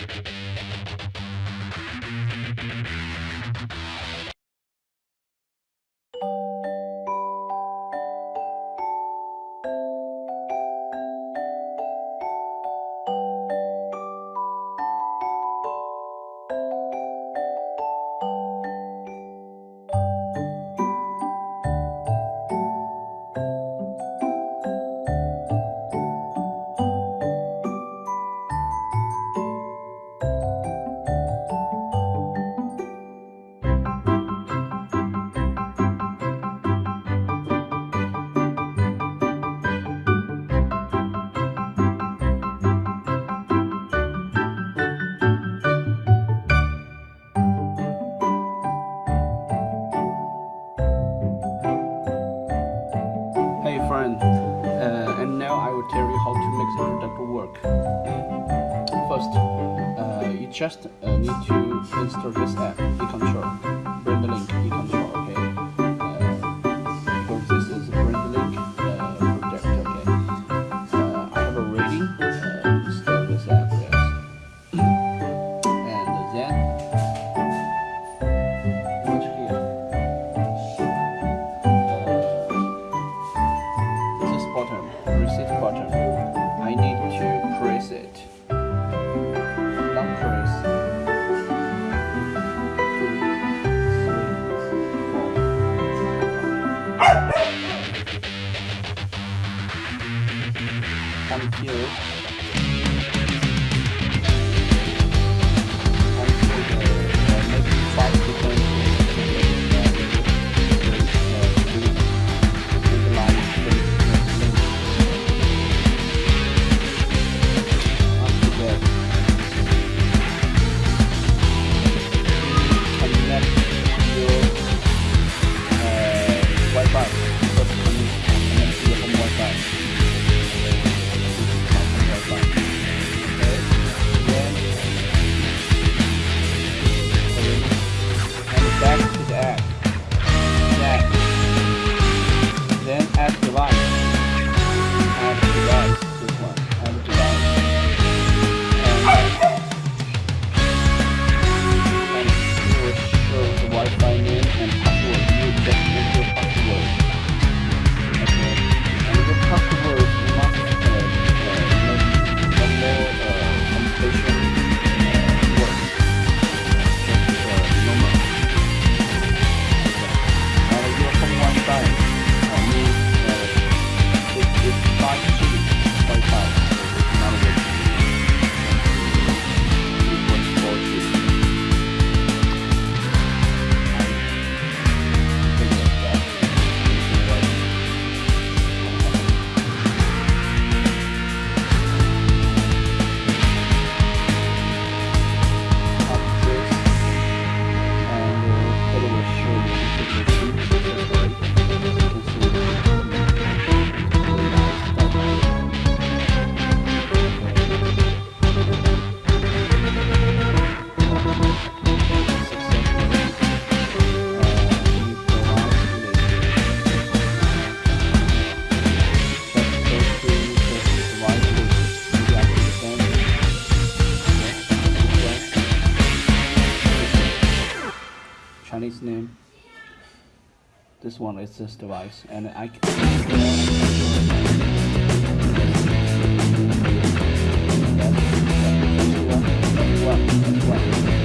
you Uh, and now I will tell you how to make the product work. First, uh, you just uh, need to install this app, You control. Bring the link, eControl. 22. This one is this device, and I can. one, one.